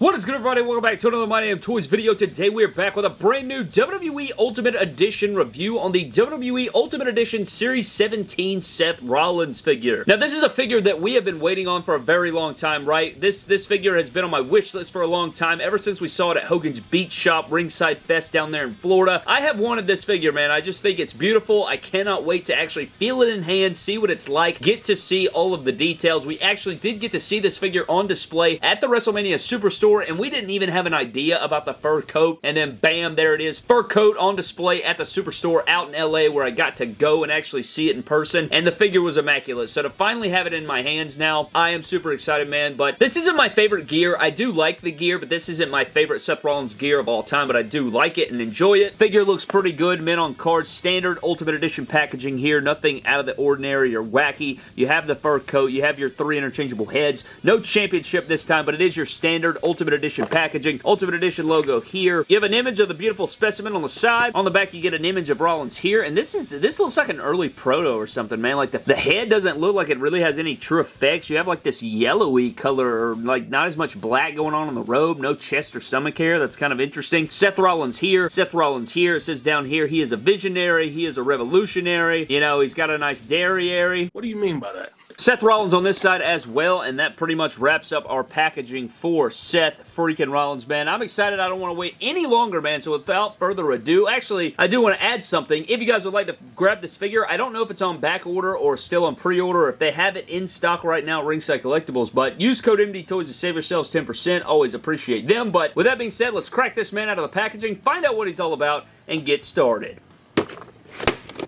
What is good everybody? Welcome back to another My Damn Toys video. Today we are back with a brand new WWE Ultimate Edition review on the WWE Ultimate Edition Series 17 Seth Rollins figure. Now this is a figure that we have been waiting on for a very long time, right? This, this figure has been on my wish list for a long time, ever since we saw it at Hogan's Beach Shop Ringside Fest down there in Florida. I have wanted this figure, man. I just think it's beautiful. I cannot wait to actually feel it in hand, see what it's like, get to see all of the details. We actually did get to see this figure on display at the WrestleMania Superstore store, and we didn't even have an idea about the fur coat, and then bam, there it is. Fur coat on display at the Superstore out in LA where I got to go and actually see it in person, and the figure was immaculate. So to finally have it in my hands now, I am super excited, man, but this isn't my favorite gear. I do like the gear, but this isn't my favorite Seth Rollins gear of all time, but I do like it and enjoy it. Figure looks pretty good, men on cards, standard Ultimate Edition packaging here, nothing out of the ordinary or wacky. You have the fur coat, you have your three interchangeable heads, no championship this time, but it is your standard Ultimate Ultimate Edition packaging. Ultimate Edition logo here. You have an image of the beautiful specimen on the side. On the back, you get an image of Rollins here, and this is this looks like an early proto or something, man. Like, the, the head doesn't look like it really has any true effects. You have, like, this yellowy color, or, like, not as much black going on on the robe. No chest or stomach hair. That's kind of interesting. Seth Rollins here. Seth Rollins here. It says down here, he is a visionary. He is a revolutionary. You know, he's got a nice derriere. What do you mean by that? Seth Rollins on this side as well, and that pretty much wraps up our packaging for Seth freaking Rollins, man. I'm excited. I don't want to wait any longer, man, so without further ado, actually, I do want to add something. If you guys would like to grab this figure, I don't know if it's on back order or still on pre-order, if they have it in stock right now Ringside Collectibles, but use code MD Toys to save yourselves 10%. Always appreciate them, but with that being said, let's crack this man out of the packaging, find out what he's all about, and get started.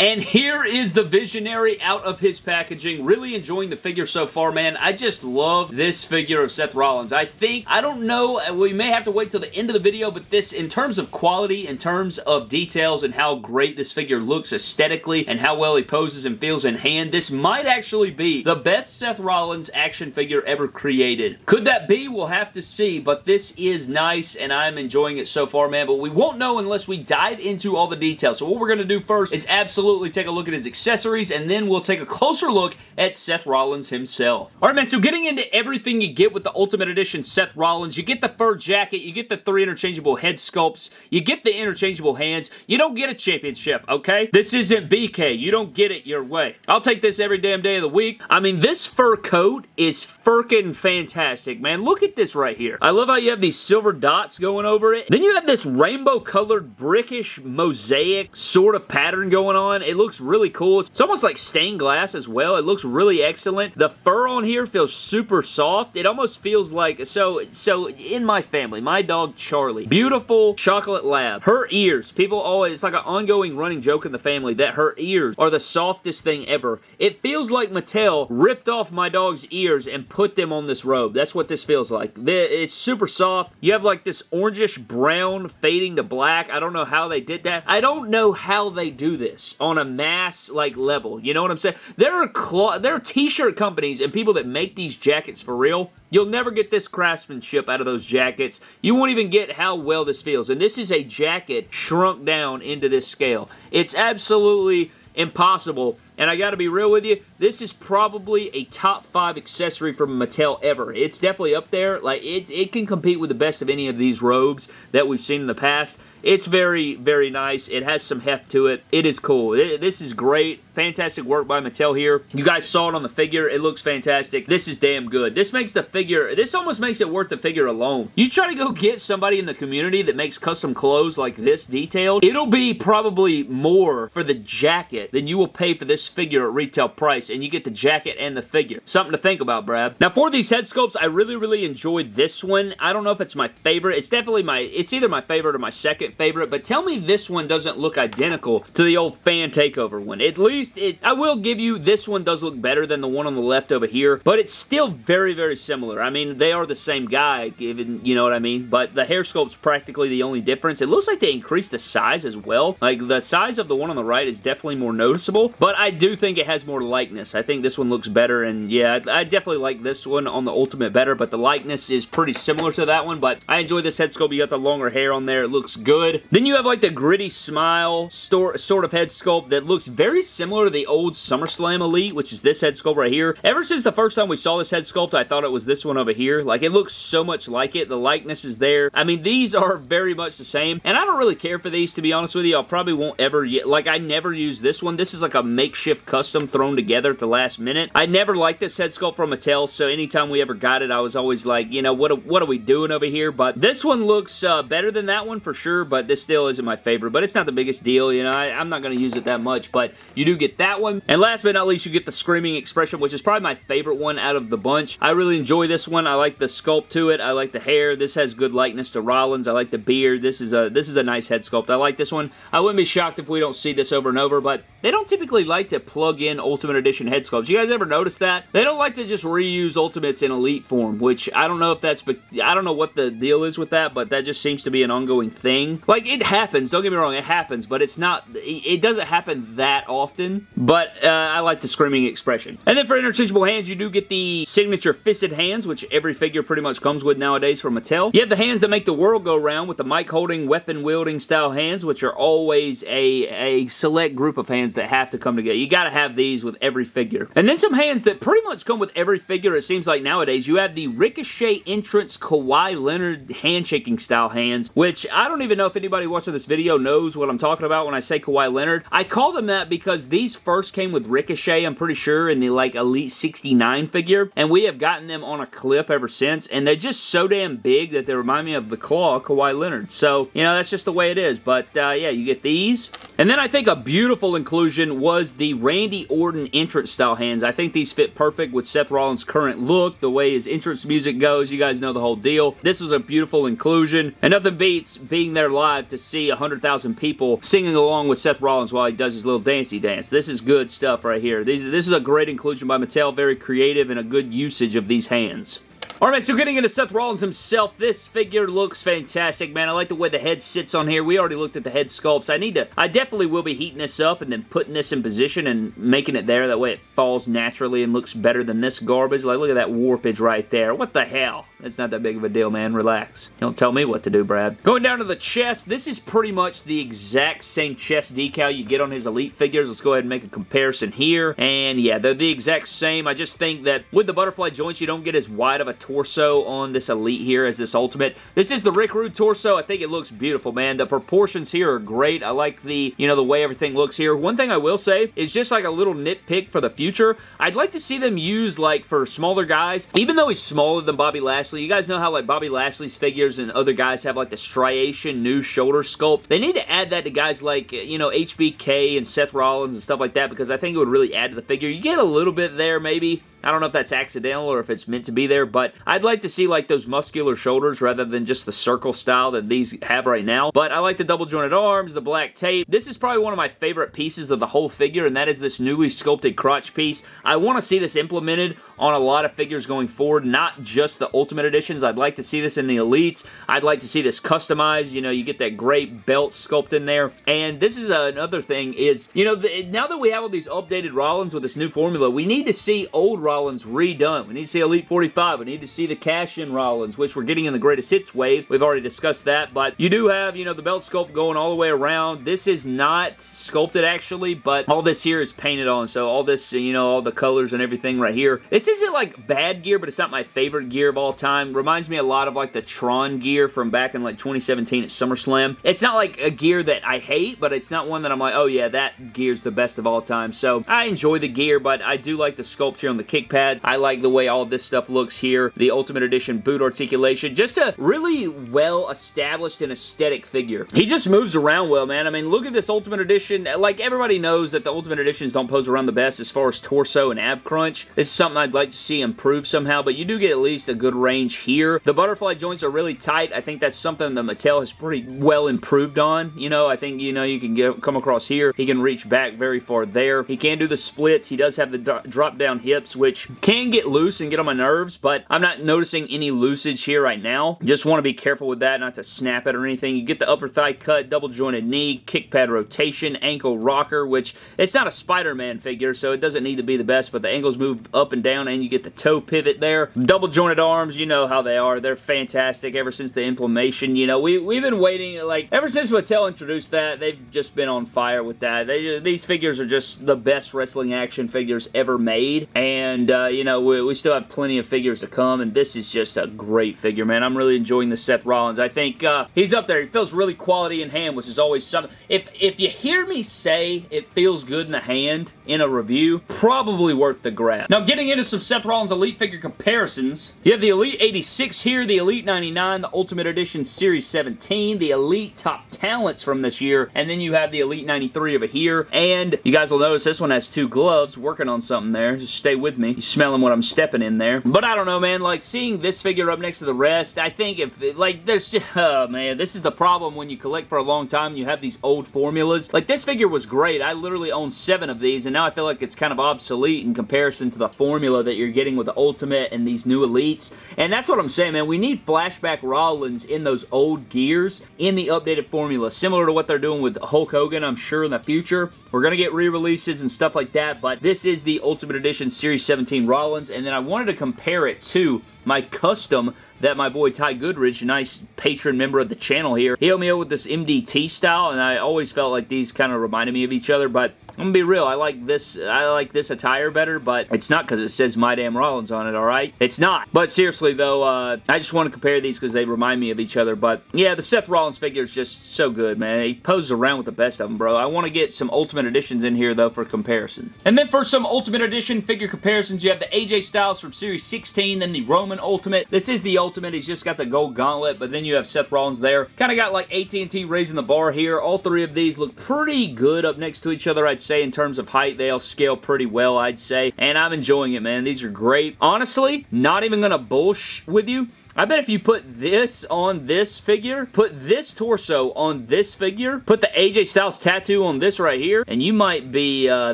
And here is the Visionary out of his packaging. Really enjoying the figure so far, man. I just love this figure of Seth Rollins. I think, I don't know, uh, we may have to wait till the end of the video, but this, in terms of quality, in terms of details and how great this figure looks aesthetically and how well he poses and feels in hand, this might actually be the best Seth Rollins action figure ever created. Could that be? We'll have to see, but this is nice and I'm enjoying it so far, man, but we won't know unless we dive into all the details. So what we're going to do first is absolutely absolutely take a look at his accessories, and then we'll take a closer look at Seth Rollins himself. Alright man, so getting into everything you get with the Ultimate Edition Seth Rollins, you get the fur jacket, you get the three interchangeable head sculpts, you get the interchangeable hands, you don't get a championship, okay? This isn't BK, you don't get it your way. I'll take this every damn day of the week. I mean, this fur coat is freaking fantastic, man. Look at this right here. I love how you have these silver dots going over it. Then you have this rainbow colored brickish mosaic sort of pattern going on It looks really cool. It's almost like stained glass as well. It looks really excellent. The fur on here feels super soft. It almost feels like, so, so in my family, my dog Charlie, beautiful chocolate lab. Her ears, people always, it's like an ongoing running joke in the family that her ears are the softest thing ever. It feels like Mattel ripped off my dog's ears and put them on this robe. That's what this feels like. It's super soft. You have like this orangish brown fading to black. I don't know how they did that. I don't know how they do this on a mass like level. You know what I'm saying? There are there are t-shirt companies and people that make these jackets for real. You'll never get this craftsmanship out of those jackets. You won't even get how well this feels. And this is a jacket shrunk down into this scale. It's absolutely impossible and I gotta be real with you, this is probably a top 5 accessory from Mattel ever. It's definitely up there. Like, it, it can compete with the best of any of these robes that we've seen in the past. It's very, very nice. It has some heft to it. It is cool. It, this is great. Fantastic work by Mattel here. You guys saw it on the figure. It looks fantastic. This is damn good. This makes the figure, this almost makes it worth the figure alone. You try to go get somebody in the community that makes custom clothes like this detailed, it'll be probably more for the jacket than you will pay for this figure at retail price, and you get the jacket and the figure. Something to think about, Brad. Now, for these head sculpts, I really, really enjoyed this one. I don't know if it's my favorite. It's definitely my, it's either my favorite or my second favorite, but tell me this one doesn't look identical to the old fan takeover one. At least, it, I will give you, this one does look better than the one on the left over here, but it's still very, very similar. I mean, they are the same guy, given, you know what I mean? But the hair sculpt's practically the only difference. It looks like they increased the size as well. Like, the size of the one on the right is definitely more noticeable, but I do think it has more likeness. I think this one looks better, and yeah, I definitely like this one on the Ultimate better, but the likeness is pretty similar to that one, but I enjoy this head sculpt. You got the longer hair on there. It looks good good. Then you have like the gritty smile sort of head sculpt that looks very similar to the old SummerSlam Elite, which is this head sculpt right here. Ever since the first time we saw this head sculpt, I thought it was this one over here. Like, it looks so much like it. The likeness is there. I mean, these are very much the same, and I don't really care for these, to be honest with you. I probably won't ever, yet. like, I never use this one. This is like a makeshift custom thrown together at the last minute. I never liked this head sculpt from Mattel, so anytime we ever got it, I was always like, you know, what, what are we doing over here? But this one looks uh, better than that one for sure, but this still isn't my favorite. But it's not the biggest deal, you know. I, I'm not going to use it that much, but you do get that one. And last but not least, you get the Screaming Expression, which is probably my favorite one out of the bunch. I really enjoy this one. I like the sculpt to it. I like the hair. This has good likeness to Rollins. I like the beard. This is a this is a nice head sculpt. I like this one. I wouldn't be shocked if we don't see this over and over, but they don't typically like to plug in Ultimate Edition head sculpts. You guys ever notice that? They don't like to just reuse Ultimates in Elite form, which I don't know if that's, but I don't know what the deal is with that, but that just seems to be an ongoing thing. Like, it happens. Don't get me wrong. It happens, but it's not, it doesn't happen that often, but uh, I like the Screaming Expression. And then for interchangeable hands, you do get the signature fisted hands, which every figure pretty much comes with nowadays from Mattel. You have the hands that make the world go round with the mic holding, weapon wielding style hands, which are always a, a select group of hands that have to come together. You gotta have these with every figure. And then some hands that pretty much come with every figure, it seems like nowadays. You have the Ricochet entrance Kawhi Leonard handshaking style hands, which I don't even know if anybody watching this video knows what I'm talking about when I say Kawhi Leonard. I call them that because these first came with Ricochet, I'm pretty sure, in the like Elite 69 figure, and we have gotten them on a clip ever since, and they're just so damn big that they remind me of the Claw Kawhi Leonard. So, you know, that's just the way it is, but uh, yeah, you get these. And then I think a beautiful inclusion was the Randy Orton entrance style hands. I think these fit perfect with Seth Rollins' current look, the way his entrance music goes. You guys know the whole deal. This was a beautiful inclusion, and nothing beats being there live to see 100,000 people singing along with Seth Rollins while he does his little dancey dance. This is good stuff right here. These, this is a great inclusion by Mattel, very creative and a good usage of these hands. Alright, so getting into Seth Rollins himself, this figure looks fantastic, man. I like the way the head sits on here. We already looked at the head sculpts. I need to, I definitely will be heating this up and then putting this in position and making it there. That way it falls naturally and looks better than this garbage. Like, look at that warpage right there. What the hell? It's not that big of a deal, man. Relax. Don't tell me what to do, Brad. Going down to the chest, this is pretty much the exact same chest decal you get on his Elite figures. Let's go ahead and make a comparison here. And yeah, they're the exact same. I just think that with the butterfly joints, you don't get as wide of a torso on this Elite here as this Ultimate. This is the Rick Rude torso. I think it looks beautiful, man. The proportions here are great. I like the, you know, the way everything looks here. One thing I will say is just like a little nitpick for the future. I'd like to see them use, like, for smaller guys, even though he's smaller than Bobby Lashley, you guys know how, like, Bobby Lashley's figures and other guys have, like, the striation new shoulder sculpt? They need to add that to guys like, you know, HBK and Seth Rollins and stuff like that because I think it would really add to the figure. You get a little bit there, maybe, I don't know if that's accidental or if it's meant to be there, but I'd like to see like those muscular shoulders rather than just the circle style that these have right now. But I like the double jointed arms, the black tape. This is probably one of my favorite pieces of the whole figure, and that is this newly sculpted crotch piece. I want to see this implemented on a lot of figures going forward, not just the Ultimate Editions. I'd like to see this in the Elites. I'd like to see this customized. You know, you get that great belt sculpt in there. And this is another thing is, you know, the, now that we have all these updated Rollins with this new formula, we need to see old Rollins redone. We need to see Elite 45. We need to see the cash-in Rollins, which we're getting in the Greatest Hits wave. We've already discussed that, but you do have, you know, the belt sculpt going all the way around. This is not sculpted, actually, but all this here is painted on, so all this, you know, all the colors and everything right here. This isn't like bad gear, but it's not my favorite gear of all time. Reminds me a lot of like the Tron gear from back in like 2017 at SummerSlam. It's not like a gear that I hate, but it's not one that I'm like, oh yeah, that gear's the best of all time. So I enjoy the gear, but I do like the sculpt here on the kick pads. I like the way all this stuff looks here. The Ultimate Edition boot articulation. Just a really well established and aesthetic figure. He just moves around well, man. I mean, look at this Ultimate Edition. Like, everybody knows that the Ultimate Editions don't pose around the best as far as torso and ab crunch. This is something I'd like to see improve somehow, but you do get at least a good range here. The butterfly joints are really tight. I think that's something that Mattel has pretty well improved on. You know, I think, you know, you can get, come across here. He can reach back very far there. He can do the splits. He does have the drop-down hips, which which can get loose and get on my nerves, but I'm not noticing any loosage here right now. Just want to be careful with that, not to snap it or anything. You get the upper thigh cut, double jointed knee, kick pad rotation, ankle rocker, which it's not a Spider-Man figure, so it doesn't need to be the best, but the ankles move up and down, and you get the toe pivot there. Double jointed arms, you know how they are. They're fantastic ever since the inflammation. You know, we, we've been waiting, like, ever since Mattel introduced that, they've just been on fire with that. They, these figures are just the best wrestling action figures ever made, and, uh, you know, we, we still have plenty of figures to come, and this is just a great figure, man. I'm really enjoying the Seth Rollins. I think uh, he's up there. He feels really quality in hand, which is always something. If, if you hear me say it feels good in the hand in a review, probably worth the grab. Now, getting into some Seth Rollins Elite figure comparisons, you have the Elite 86 here, the Elite 99, the Ultimate Edition Series 17, the Elite Top Talents from this year, and then you have the Elite 93 over here, and you guys will notice this one has two gloves working on something there. Just stay with me. You smelling what I'm stepping in there. But I don't know, man. Like, seeing this figure up next to the rest, I think if, like, there's just, oh, man, this is the problem when you collect for a long time and you have these old formulas. Like, this figure was great. I literally own seven of these, and now I feel like it's kind of obsolete in comparison to the formula that you're getting with the Ultimate and these new Elites. And that's what I'm saying, man. We need Flashback Rollins in those old gears in the updated formula, similar to what they're doing with Hulk Hogan, I'm sure, in the future. We're going to get re-releases and stuff like that, but this is the Ultimate Edition Series 17 Rollins, and then I wanted to compare it to my custom that my boy Ty Goodrich, a nice patron member of the channel here, he helped me out with this MDT style, and I always felt like these kind of reminded me of each other, but I'm gonna be real, I like this I like this attire better, but it's not because it says My Damn Rollins on it, alright? It's not. But seriously though, uh, I just want to compare these because they remind me of each other, but yeah, the Seth Rollins figure is just so good, man. He poses around with the best of them, bro. I want to get some Ultimate Editions in here, though, for comparison. And then for some Ultimate Edition figure comparisons, you have the AJ Styles from Series 16, then the Roman Ultimate. This is the Ultimate. He's just got the gold gauntlet, but then you have Seth Rollins there. Kind of got like AT&T raising the bar here. All three of these look pretty good up next to each other, I'd say, in terms of height. They all scale pretty well, I'd say, and I'm enjoying it, man. These are great. Honestly, not even going to bullsh with you. I bet if you put this on this figure, put this torso on this figure, put the AJ Styles tattoo on this right here, and you might be, uh,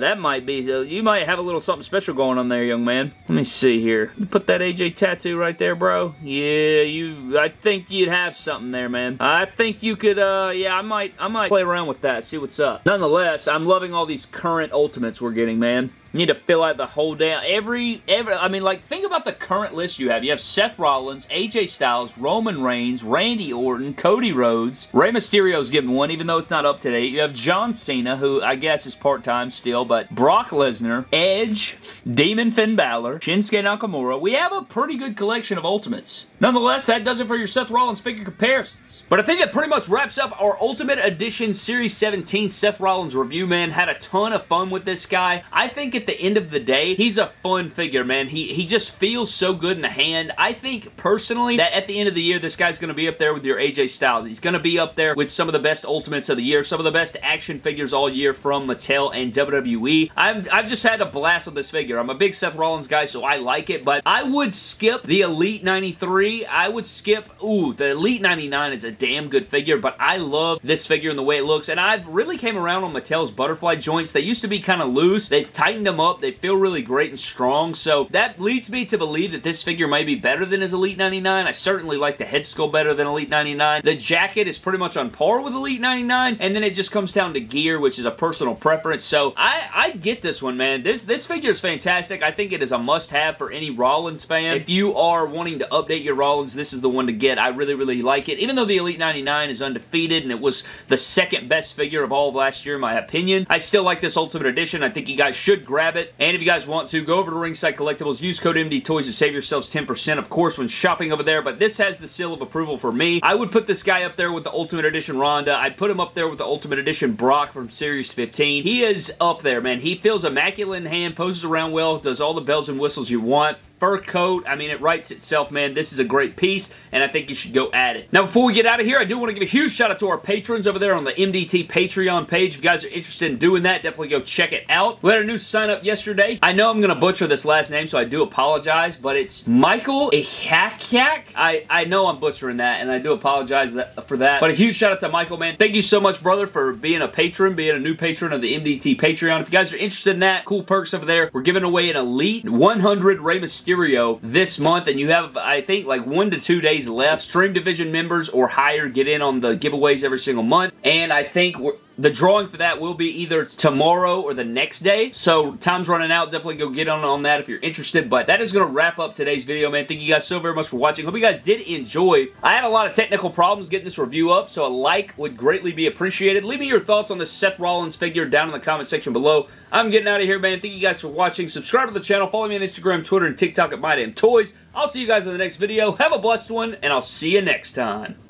that might be, uh, you might have a little something special going on there, young man. Let me see here. Put that AJ tattoo right there, bro. Yeah, you, I think you'd have something there, man. I think you could, uh, yeah, I might, I might play around with that, see what's up. Nonetheless, I'm loving all these current Ultimates we're getting, man. Need to fill out the whole damn, every, every, I mean, like, think about the current list you have. You have Seth Rollins, AJ Styles, Roman Reigns, Randy Orton, Cody Rhodes, Rey Mysterio's getting one, even though it's not up to date. You have John Cena, who I guess is part-time still, but Brock Lesnar, Edge, Demon Finn Balor, Shinsuke Nakamura. We have a pretty good collection of Ultimates. Nonetheless, that does it for your Seth Rollins figure comparisons. But I think that pretty much wraps up our Ultimate Edition Series 17 Seth Rollins review, man. Had a ton of fun with this guy. I think at the end of the day, he's a fun figure, man. He, he just feels so good in the hand. I think, personally, that at the end of the year, this guy's going to be up there with your AJ Styles. He's going to be up there with some of the best Ultimates of the year, some of the best action figures all year from Mattel and WWE. I've, I've just had a blast with this figure. I'm a big Seth Rollins guy, so I like it, but I would skip the Elite 93. I would skip, ooh, the Elite 99 is a damn good figure, but I love this figure and the way it looks, and I've really came around on Mattel's butterfly joints. They used to be kind of loose. They've tightened them up. They feel really great and strong, so that leads me to believe that this figure may be better than his Elite 99. I certainly like the head sculpt better than Elite 99. The jacket is pretty much on par with Elite 99, and then it just comes down to gear, which is a personal preference, so I, I get this one, man. This, this figure is fantastic. I think it is a must-have for any Rollins fan. If you are wanting to update your Rollins, this is the one to get. I really, really like it. Even though the Elite 99 is undefeated and it was the second best figure of all of last year in my opinion, I still like this Ultimate Edition. I think you guys should grab it. And if you guys want to, go over to Ringside Collectibles, use code MD Toys to save yourselves 10% of course when shopping over there, but this has the seal of approval for me. I would put this guy up there with the Ultimate Edition Ronda. I'd put him up there with the Ultimate Edition Brock from Series 15. He is up there, man. He feels immaculate in hand, poses around well, does all the bells and whistles you want fur coat. I mean, it writes itself, man. This is a great piece, and I think you should go at it. Now, before we get out of here, I do want to give a huge shout out to our patrons over there on the MDT Patreon page. If you guys are interested in doing that, definitely go check it out. We had a new sign up yesterday. I know I'm going to butcher this last name, so I do apologize, but it's Michael Ihakyak. I, I know I'm butchering that, and I do apologize for that. But a huge shout out to Michael, man. Thank you so much, brother, for being a patron, being a new patron of the MDT Patreon. If you guys are interested in that, cool perks over there. We're giving away an Elite 100 Rey Mysterio this month, and you have, I think, like one to two days left. Stream Division members or higher get in on the giveaways every single month, and I think the drawing for that will be either tomorrow or the next day. So time's running out. Definitely go get on on that if you're interested. But that is going to wrap up today's video, man. Thank you guys so very much for watching. Hope you guys did enjoy. I had a lot of technical problems getting this review up, so a like would greatly be appreciated. Leave me your thoughts on the Seth Rollins figure down in the comment section below. I'm getting out of here, man. Thank you guys for watching. Subscribe to the channel. Follow me on Instagram, Twitter, and TikTok at MyDamnToys. I'll see you guys in the next video. Have a blessed one, and I'll see you next time.